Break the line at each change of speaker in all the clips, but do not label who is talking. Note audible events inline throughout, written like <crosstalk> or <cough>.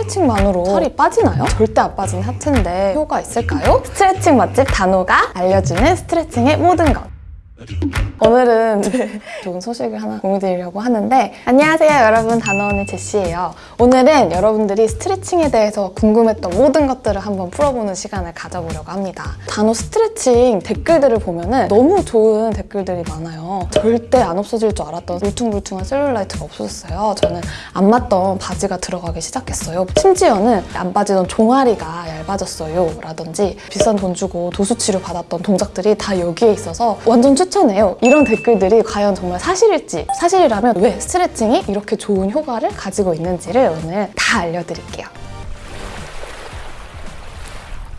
스트레칭만으로 살이 빠지나요? 절대 안 빠지는 하체인데 효과 있을까요? 스트레칭 맛집 단호가 알려주는 스트레칭의 모든 것 오늘은 <laughs> 네, 좋은 소식을 하나 공유드리려고 하는데 안녕하세요 여러분. 단호언니 제시예요. 오늘은 여러분들이 스트레칭에 대해서 궁금했던 모든 것들을 한번 풀어보는 시간을 가져보려고 합니다. 단호 스트레칭 댓글들을 보면 은 너무 좋은 댓글들이 많아요. 절대 안 없어질 줄 알았던 울퉁불퉁한 셀룰라이트가 없어졌어요. 저는 안 맞던 바지가 들어가기 시작했어요. 심지어는 안 빠지던 종아리가 얇아졌어요. 라든지 비싼 돈 주고 도수치료 받았던 동작들이 다 여기에 있어서 완전 추천해요 이런 댓글들이 과연 정말 사실일지 사실이라면 왜 스트레칭이 이렇게 좋은 효과를 가지고 있는지를 오늘 다 알려드릴게요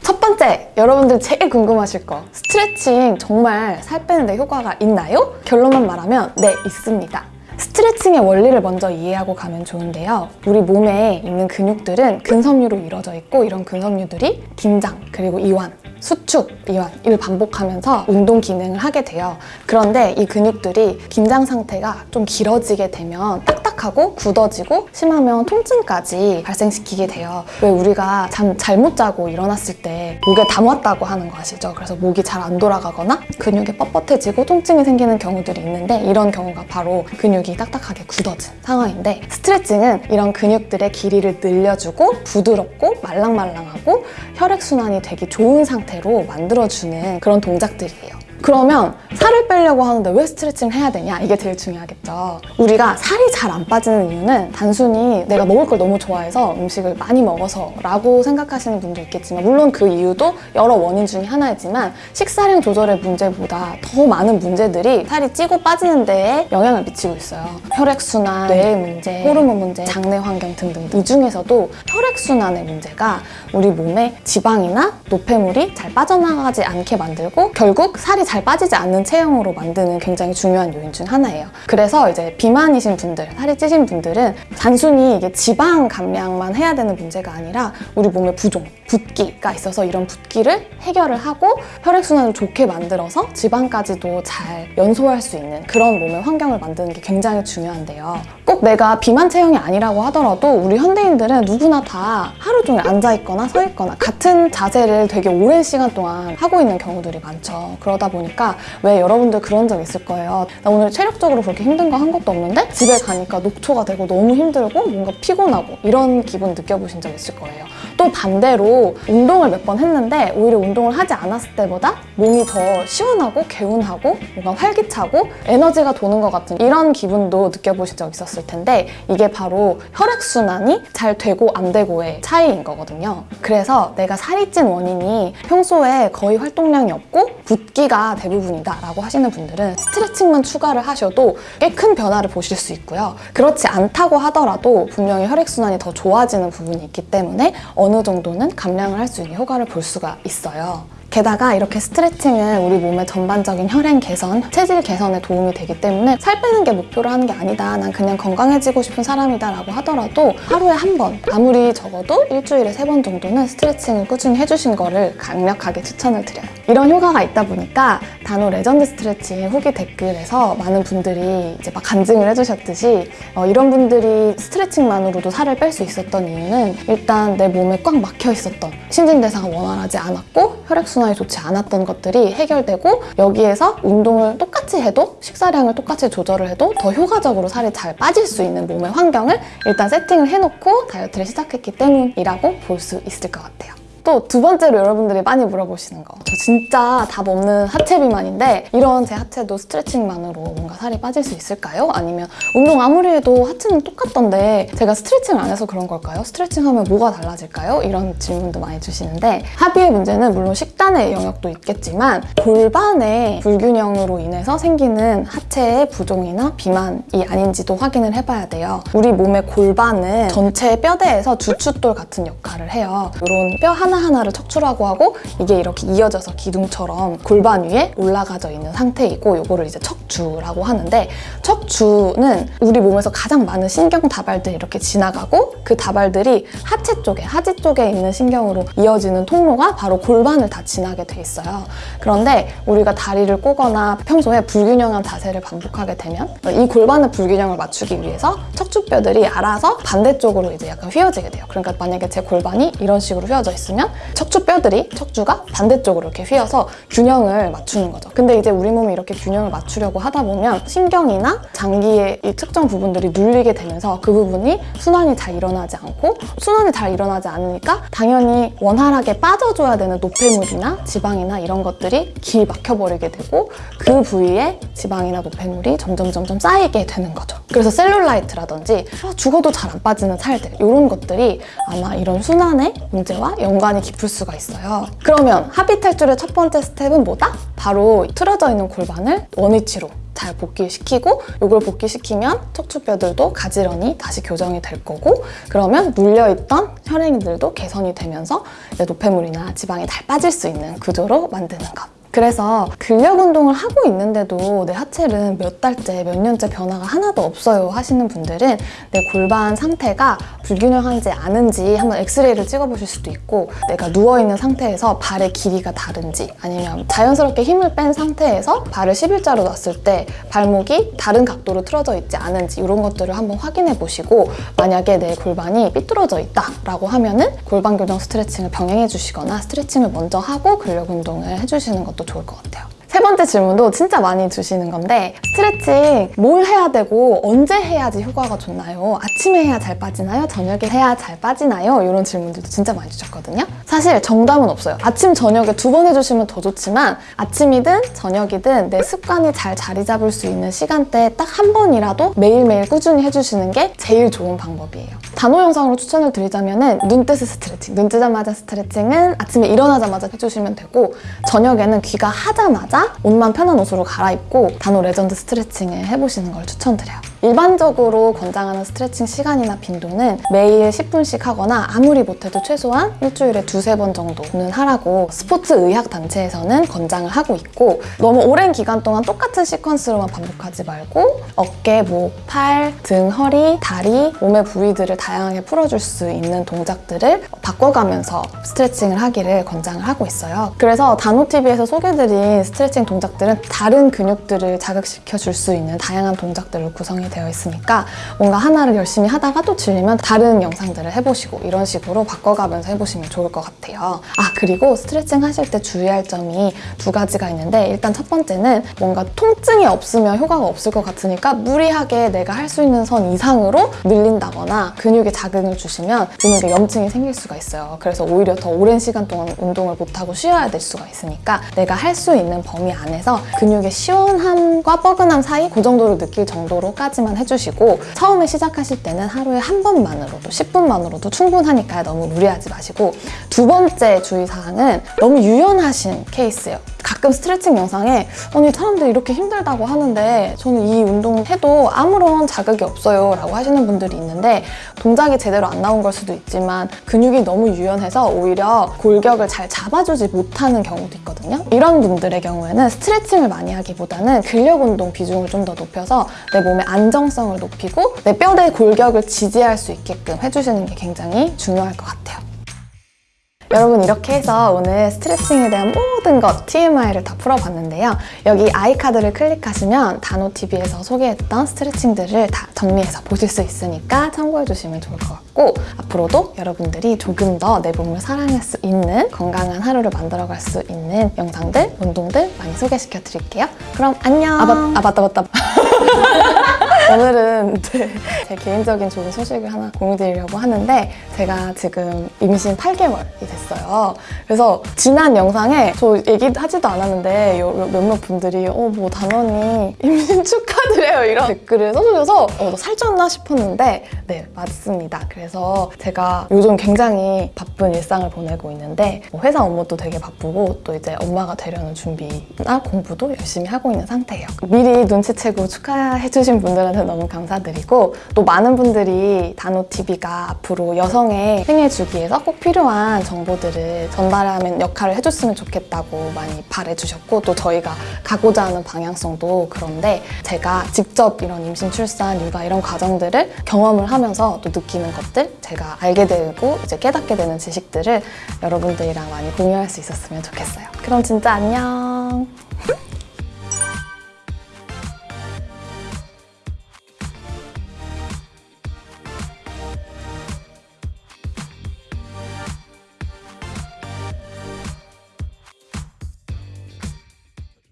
첫 번째, 여러분들 제일 궁금하실 거 스트레칭 정말 살 빼는 데 효과가 있나요? 결론만 말하면 네, 있습니다 스트레칭의 원리를 먼저 이해하고 가면 좋은데요. 우리 몸에 있는 근육들은 근섬유로 이루어져 있고 이런 근섬유들이 긴장, 그리고 이완, 수축, 이완 이를 반복하면서 운동 기능을 하게 돼요. 그런데 이 근육들이 긴장 상태가 좀 길어지게 되면 딱딱하고 굳어지고 심하면 통증까지 발생시키게 돼요. 왜 우리가 잠 잘못 자고 일어났을 때 목에 담았다고 하는 거 아시죠? 그래서 목이 잘 안 돌아가거나 근육이 뻣뻣해지고 통증이 생기는 경우들이 있는데 이런 경우가 바로 근육이 딱딱하게 굳어진 상황인데 스트레칭은 이런 근육들의 길이를 늘려주고 부드럽고 말랑말랑하고 혈액순환이 되기 좋은 상태 로 만들어주는 그런 동작들이에요. 그러면 살을 빼려고 하는데 왜 스트레칭을 해야 되냐? 이게 제일 중요하겠죠. 우리가 살이 잘 안 빠지는 이유는 단순히 내가 먹을 걸 너무 좋아해서 음식을 많이 먹어서 라고 생각하시는 분도 있겠지만 물론 그 이유도 여러 원인 중에 하나이지만 식사량 조절의 문제보다 더 많은 문제들이 살이 찌고 빠지는 데에 영향을 미치고 있어요. 혈액순환, 뇌의 문제, 호르몬 문제, 장내 환경 등등 이 중에서도 혈액순환의 문제가 우리 몸에 지방이나 노폐물이 잘 빠져나가지 않게 만들고 결국 살이 잘 빠지지 않는 체형으로 만드는 굉장히 중요한 요인 중 하나예요. 그래서 이제 비만이신 분들, 살이 찌신 분들은 단순히 이게 지방 감량만 해야 되는 문제가 아니라 우리 몸에 부종, 붓기가 있어서 이런 붓기를 해결을 하고 혈액순환을 좋게 만들어서 지방까지도 잘 연소할 수 있는 그런 몸의 환경을 만드는 게 굉장히 중요한데요. 꼭 내가 비만 체형이 아니라고 하더라도 우리 현대인들은 누구나 다 하루 종일 앉아있거나 서있거나 같은 자세를 되게 오랜 시간 동안 하고 있는 경우들이 많죠. 그러다 보니까 왜 여러분들 그런 적 있을 거예요. 나 오늘 체력적으로 그렇게 힘든 거 한 것도 없는데 집에 가니까 녹초가 되고 너무 힘들고 뭔가 피곤하고 이런 기분 느껴보신 적 있을 거예요. 또 반대로 운동을 몇 번 했는데 오히려 운동을 하지 않았을 때보다 몸이 더 시원하고 개운하고 뭔가 활기차고 에너지가 도는 것 같은 이런 기분도 느껴보신 적 있었 을 텐데 이게 바로 혈액순환이 잘 되고 안 되고의 차이인 거거든요. 그래서 내가 살이 찐 원인이 평소에 거의 활동량이 없고 붓기가 대부분이다 라고 하시는 분들은 스트레칭만 추가를 하셔도 꽤 큰 변화를 보실 수 있고요. 그렇지 않다고 하더라도 분명히 혈액순환이 더 좋아지는 부분이 있기 때문에 어느 정도는 감량을 할 수 있는 효과를 볼 수가 있어요. 게다가 이렇게 스트레칭은 우리 몸의 전반적인 혈행 개선, 체질 개선에 도움이 되기 때문에 살 빼는 게 목표로 하는 게 아니다. 난 그냥 건강해지고 싶은 사람이다 라고 하더라도 하루에 한 번, 아무리 적어도 일주일에 세 번 정도는 스트레칭을 꾸준히 해주신 거를 강력하게 추천을 드려요. 이런 효과가 있다 보니까 단호 레전드 스트레칭 후기 댓글에서 많은 분들이 이제 막 간증을 해주셨듯이 어, 이런 분들이 스트레칭만으로도 살을 뺄 수 있었던 이유는 일단 내 몸에 꽉 막혀 있었던 신진대사가 원활하지 않았고 혈액순환이 좋지 않았던 것들이 해결되고 여기에서 운동을 똑같이 해도 식사량을 똑같이 조절을 해도 더 효과적으로 살이 잘 빠질 수 있는 몸의 환경을 일단 세팅을 해놓고 다이어트를 시작했기 때문이라고 볼 수 있을 것 같아요. 또 두 번째로 여러분들이 많이 물어보시는 거. 저 진짜 답 없는 하체 비만인데 이런 제 하체도 스트레칭만으로 뭔가 살이 빠질 수 있을까요? 아니면 운동 아무리 해도 하체는 똑같던데 제가 스트레칭을 안 해서 그런 걸까요? 스트레칭 하면 뭐가 달라질까요? 이런 질문도 많이 주시는데 합의의 문제는 물론 식단의 영역도 있겠지만 골반의 불균형으로 인해서 생기는 하체의 부종이나 비만이 아닌지도 확인을 해봐야 돼요. 우리 몸의 골반은 전체 뼈대에서 주춧돌 같은 역할을 해요. 이런 뼈 하나 하나하나를 척추라고 하고 이게 이렇게 이어져서 기둥처럼 골반 위에 올라가져 있는 상태이고 요거를 이제 척추라고 하는데 척추는 우리 몸에서 가장 많은 신경 다발들이 이렇게 지나가고 그 다발들이 하체 쪽에 하지 쪽에 있는 신경으로 이어지는 통로가 바로 골반을 다 지나게 돼 있어요. 그런데 우리가 다리를 꼬거나 평소에 불균형한 자세를 반복하게 되면 이 골반의 불균형을 맞추기 위해서 척추뼈들이 알아서 반대쪽으로 이제 약간 휘어지게 돼요. 그러니까 만약에 제 골반이 이런 식으로 휘어져 있으면 척추뼈들이 척추가 반대쪽으로 이렇게 휘어서 균형을 맞추는 거죠. 근데 이제 우리 몸이 이렇게 균형을 맞추려고 하다 보면 신경이나 장기의 이 특정 부분들이 눌리게 되면서 그 부분이 순환이 잘 일어나지 않고 순환이 잘 일어나지 않으니까 당연히 원활하게 빠져줘야 되는 노폐물이나 지방이나 이런 것들이 길 막혀버리게 되고 그 부위에 지방이나 노폐물이 점점 점점 쌓이게 되는 거죠. 그래서 셀룰라이트라든지 아, 죽어도 잘 안 빠지는 살들 이런 것들이 아마 이런 순환의 문제와 연관이 깊을 수가 있어요. 그러면 하비 탈출의 첫 번째 스텝은 뭐다? 바로 틀어져 있는 골반을 원위치로 잘 복귀시키고 이걸 복귀시키면 척추뼈들도 가지런히 다시 교정이 될 거고 그러면 눌려있던 혈행들도 개선이 되면서 노폐물이나 지방이 잘 빠질 수 있는 구조로 만드는 것. 그래서 근력 운동을 하고 있는데도 내 하체는 몇 달째, 몇 년째 변화가 하나도 없어요 하시는 분들은 내 골반 상태가 불균형한지 아는지 한번 엑스레이를 찍어보실 수도 있고 내가 누워있는 상태에서 발의 길이가 다른지 아니면 자연스럽게 힘을 뺀 상태에서 발을 11자로 놨을 때 발목이 다른 각도로 틀어져 있지 않은지 이런 것들을 한번 확인해 보시고 만약에 내 골반이 삐뚤어져 있다 라고 하면은 골반 교정 스트레칭을 병행해 주시거나 스트레칭을 먼저 하고 근력 운동을 해주시는 것도 좋을 것 같아요. 세 번째 질문도 진짜 많이 주시는 건데 스트레칭 뭘 해야 되고 언제 해야지 효과가 좋나요? 아침에 해야 잘 빠지나요? 저녁에 해야 잘 빠지나요? 이런 질문들도 진짜 많이 주셨거든요. 사실 정답은 없어요. 아침, 저녁에 두 번 해주시면 더 좋지만 아침이든 저녁이든 내 습관이 잘 자리 잡을 수 있는 시간대에 딱 한 번이라도 매일매일 꾸준히 해주시는 게 제일 좋은 방법이에요. 단호 영상으로 추천을 드리자면 눈 뜨스 스트레칭, 눈 뜨자마자 스트레칭은 아침에 일어나자마자 해주시면 되고 저녁에는 귀가 하자마자 옷만 편한 옷으로 갈아입고 단호 레전드 스트레칭을 해보시는 걸 추천드려요. 일반적으로 권장하는 스트레칭 시간이나 빈도는 매일 10분씩 하거나 아무리 못해도 최소한 일주일에 두세 번 정도는 하라고 스포츠 의학 단체에서는 권장을 하고 있고 너무 오랜 기간 동안 똑같은 시퀀스로만 반복하지 말고 어깨, 목, 팔, 등, 허리, 다리, 몸의 부위들을 다양하게 풀어줄 수 있는 동작들을 바꿔가면서 스트레칭을 하기를 권장을 하고 있어요. 그래서 단호TV에서 소개드린 스트레칭 동작들은 다른 근육들을 자극시켜 줄 수 있는 다양한 동작들을 구성해 되어 있으니까 뭔가 하나를 열심히 하다가 또 질리면 다른 영상들을 해보시고 이런 식으로 바꿔가면서 해보시면 좋을 것 같아요. 아 그리고 스트레칭 하실 때 주의할 점이 두 가지가 있는데 일단 첫 번째는 뭔가 통증이 없으면 효과가 없을 것 같으니까 무리하게 내가 할 수 있는 선 이상으로 늘린다거나 근육에 자극을 주시면 근육에 염증이 생길 수가 있어요. 그래서 오히려 더 오랜 시간 동안 운동을 못하고 쉬어야 될 수가 있으니까 내가 할 수 있는 범위 안에서 근육의 시원함과 뻐근함 사이 그 정도를 느낄 정도로까지 만 해주시고 처음에 시작하실 때는 하루에 한 번만으로도 10분만으로도 충분하니까 너무 무리하지 마시고 두 번째 주의사항은 너무 유연하신 케이스예요. 가끔 스트레칭 영상에 아니 사람들이 이렇게 힘들다고 하는데 저는 이 운동 해도 아무런 자극이 없어요 라고 하시는 분들이 있는데 동작이 제대로 안 나온 걸 수도 있지만 근육이 너무 유연해서 오히려 골격을 잘 잡아주지 못하는 경우도 있거든요. 이런 분들의 경우에는 스트레칭을 많이 하기보다는 근력 운동 비중을 좀 더 높여서 내 몸의 안정성을 높이고 내 뼈대 골격을 지지할 수 있게끔 해주시는 게 굉장히 중요할 것 같아요 여러분 이렇게 해서 오늘 스트레칭에 대한 모든 것 TMI를 다 풀어봤는데요. 여기 아이카드를 클릭하시면 단호TV에서 소개했던 스트레칭들을 다 정리해서 보실 수 있으니까 참고해주시면 좋을 것 같고 앞으로도 여러분들이 조금 더 내 몸을 사랑할 수 있는 건강한 하루를 만들어갈 수 있는 영상들, 운동들 많이 소개시켜 드릴게요. 그럼 안녕! 아, 맞, 아 맞다 맞다. <laughs> 오늘은 <laughs> 네, 제 개인적인 좋은 소식을 하나 공유드리려고 하는데 제가 지금 임신 8개월이 됐어요. 그래서 지난 영상에 저 얘기하지도 않았는데 몇몇 분들이 어 뭐 단원이 임신 <laughs> 축하드려요 이런 댓글을 써주셔서 어, 너 살쪘나 싶었는데 네 맞습니다. 그래서 제가 요즘 굉장히 바쁜 일상을 보내고 있는데 뭐 회사 업무도 되게 바쁘고 또 이제 엄마가 되려는 준비나 공부도 열심히 하고 있는 상태예요. 미리 눈치채고 축하해주신 분들한 테 해주시면 너무 감사드리고 또 많은 분들이 단호TV가 앞으로 여성의 생애 주기에서 꼭 필요한 정보들을 전달하는 역할을 해줬으면 좋겠다고 많이 바래주셨고 또 저희가 가고자 하는 방향성도 그런데 제가 직접 이런 임신, 출산, 육아 이런 과정들을 경험을 하면서 또 느끼는 것들 제가 알게 되고 이제 깨닫게 되는 지식들을 여러분들이랑 많이 공유할 수 있었으면 좋겠어요. 그럼 진짜 안녕.